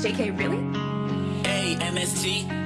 JK, really? A-M-S-T